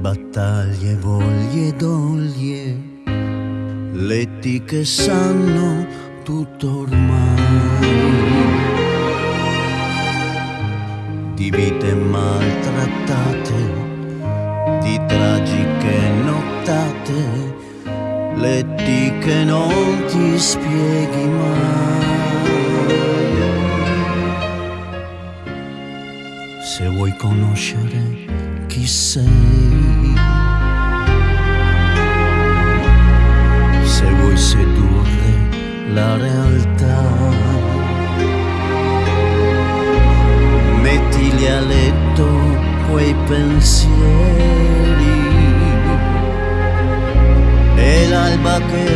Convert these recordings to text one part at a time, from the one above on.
battaglie, voglie doglie, letti che sanno tutto ormai, di vite maltrattate, di tragiche nottate, letti che non ti spieghi mai. Se vuoi conoscere chi sei, la realtà, mettili a letto quei pensieri. E l'alba che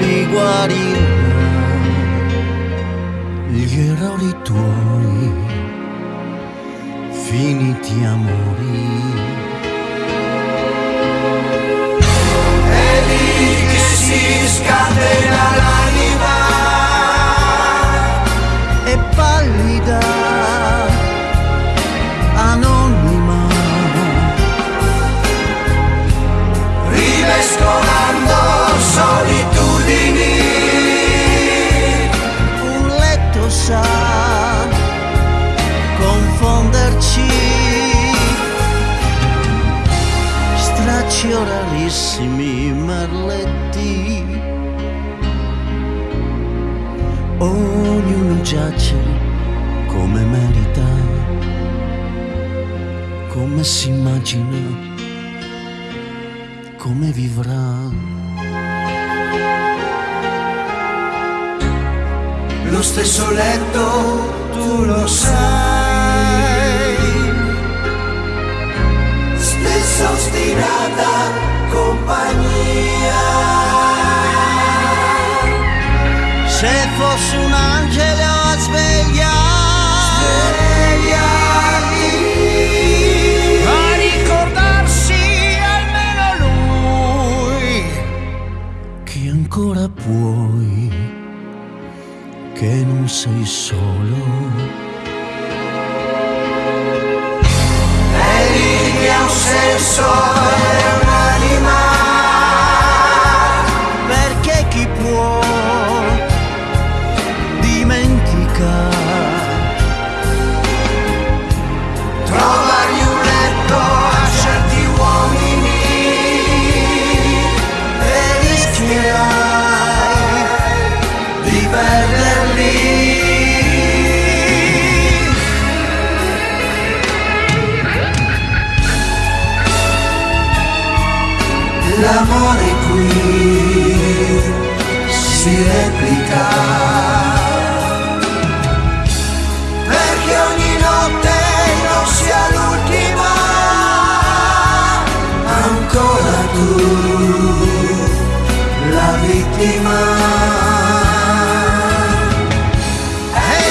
li guarirà, gli errori tuoi finiti amori. È stracci orarissimi merletti. Ognuno giace come merita, come si immagina, come vivrà. Lo stesso letto, tu lo sai. Stessa ostinata compagnia. Se fossi un angelo a svegliare, Svegliati. a ricordarsi almeno lui, che ancora puoi, che non sei solo. Lì che L'amore qui si replica. Perché ogni notte non sia l'ultima Ancora tu, la vittima. È